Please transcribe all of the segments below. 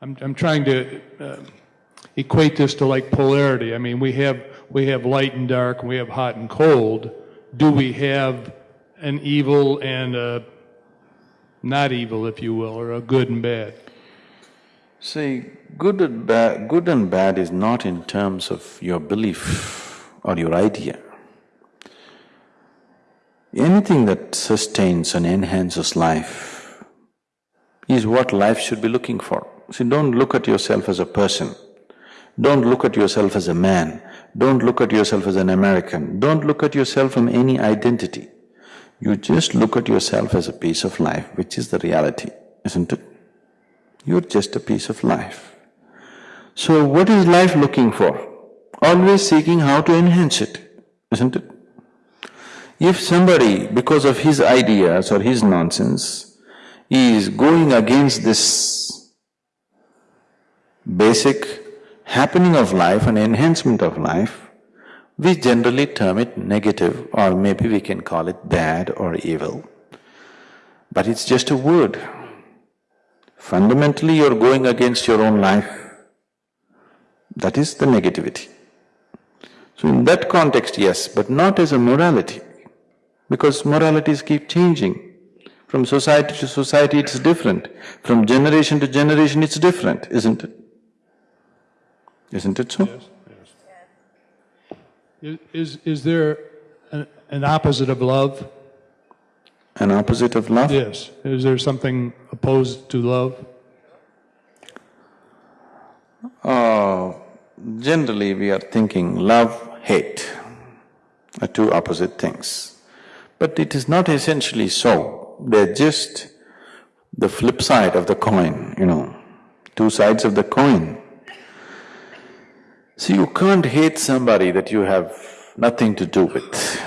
I'm, I'm trying to uh, equate this to like polarity. I mean, we have, we have light and dark, and we have hot and cold. Do we have an evil and a not evil, if you will, or a good and bad? See, good and bad… good and bad is not in terms of your belief or your idea. Anything that sustains and enhances life is what life should be looking for. See, don't look at yourself as a person, don't look at yourself as a man, don't look at yourself as an American, don't look at yourself from any identity. You just look at yourself as a piece of life, which is the reality, isn't it? You're just a piece of life. So what is life looking for? Always seeking how to enhance it, isn't it? If somebody, because of his ideas or his nonsense, is going against this basic happening of life and enhancement of life, we generally term it negative or maybe we can call it bad or evil. But it's just a word. Fundamentally, you're going against your own life. That is the negativity. So in that context, yes, but not as a morality because moralities keep changing. From society to society it's different, from generation to generation it's different, isn't it? Isn't it so? Yes, yes. Is, is there an, an opposite of love? An opposite of love? Yes. Is there something opposed to love? Uh, generally we are thinking love, hate are two opposite things. But it is not essentially so, they're just the flip side of the coin, you know, two sides of the coin. See, you can't hate somebody that you have nothing to do with.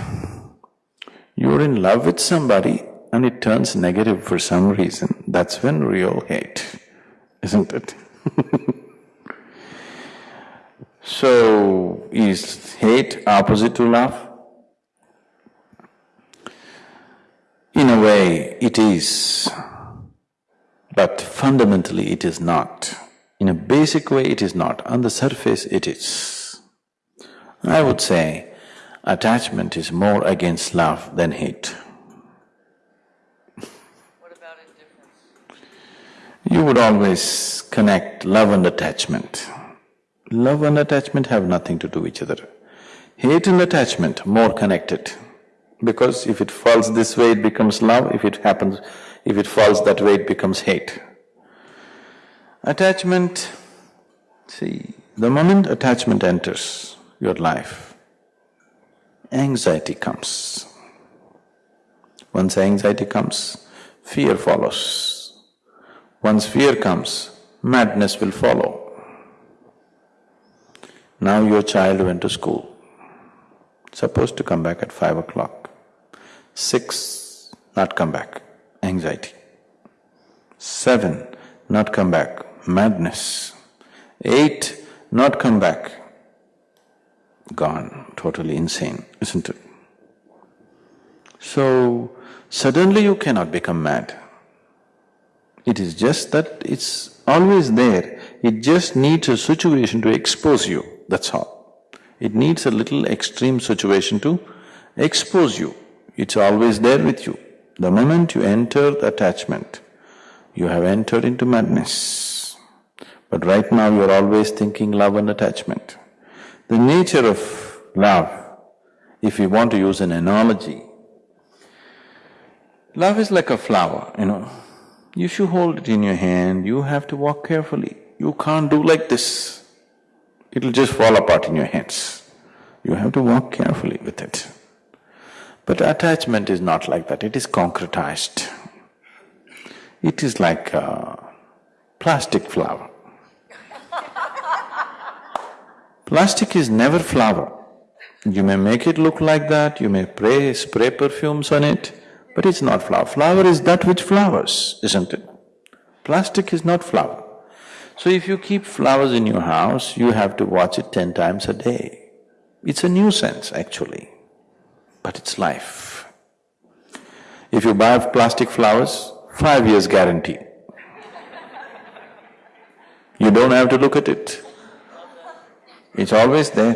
You're in love with somebody and it turns negative for some reason, that's when real hate, isn't it? so, is hate opposite to love? In a way, it is, but fundamentally it is not. In a basic way, it is not. On the surface, it is. I would say attachment is more against love than hate. What about indifference? You would always connect love and attachment. Love and attachment have nothing to do with each other. Hate and attachment more connected. Because if it falls this way, it becomes love, if it happens… if it falls that way, it becomes hate. Attachment, see, the moment attachment enters your life, anxiety comes. Once anxiety comes, fear follows. Once fear comes, madness will follow. Now your child went to school, supposed to come back at five o'clock. Six, not come back, anxiety. Seven, not come back, madness. Eight, not come back, gone, totally insane, isn't it? So, suddenly you cannot become mad. It is just that it's always there, it just needs a situation to expose you, that's all. It needs a little extreme situation to expose you. It's always there with you. The moment you enter the attachment, you have entered into madness. But right now you're always thinking love and attachment. The nature of love, if we want to use an analogy, love is like a flower, you know. If you hold it in your hand, you have to walk carefully. You can't do like this. It'll just fall apart in your hands. You have to walk carefully with it. But attachment is not like that, it is concretized. It is like a plastic flower. Plastic is never flower. You may make it look like that, you may spray, spray perfumes on it, but it's not flower. Flower is that which flowers, isn't it? Plastic is not flower. So if you keep flowers in your house, you have to watch it ten times a day. It's a nuisance actually but it's life. If you buy plastic flowers, five years guarantee. You don't have to look at it. It's always there.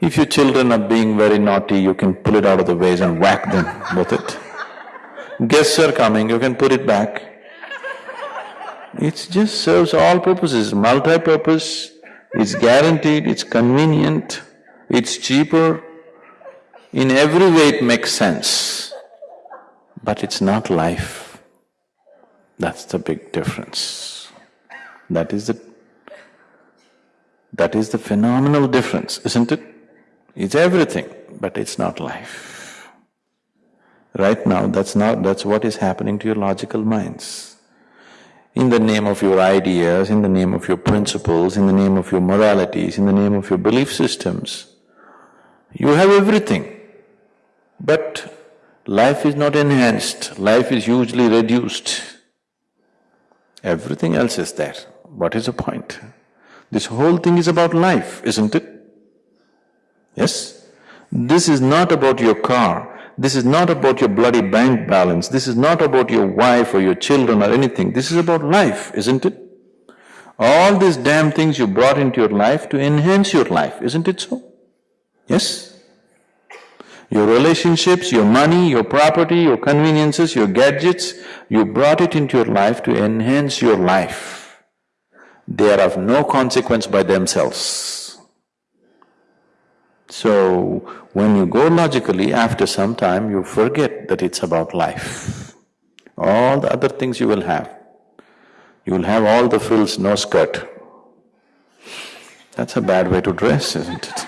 If your children are being very naughty, you can pull it out of the vase and whack them with it. Guests are coming, you can put it back. It just serves all purposes, multi-purpose, it's guaranteed, it's convenient, it's cheaper. In every way it makes sense, but it's not life. That's the big difference. That is the… that is the phenomenal difference, isn't it? It's everything, but it's not life. Right now, that's not… that's what is happening to your logical minds. In the name of your ideas, in the name of your principles, in the name of your moralities, in the name of your belief systems, you have everything. But life is not enhanced, life is hugely reduced. Everything else is there. What is the point? This whole thing is about life, isn't it? Yes? This is not about your car, this is not about your bloody bank balance, this is not about your wife or your children or anything, this is about life, isn't it? All these damn things you brought into your life to enhance your life, isn't it so? Yes? Your relationships, your money, your property, your conveniences, your gadgets, you brought it into your life to enhance your life. They are of no consequence by themselves. So, when you go logically, after some time you forget that it's about life. All the other things you will have. You will have all the frills, no skirt. That's a bad way to dress, isn't it?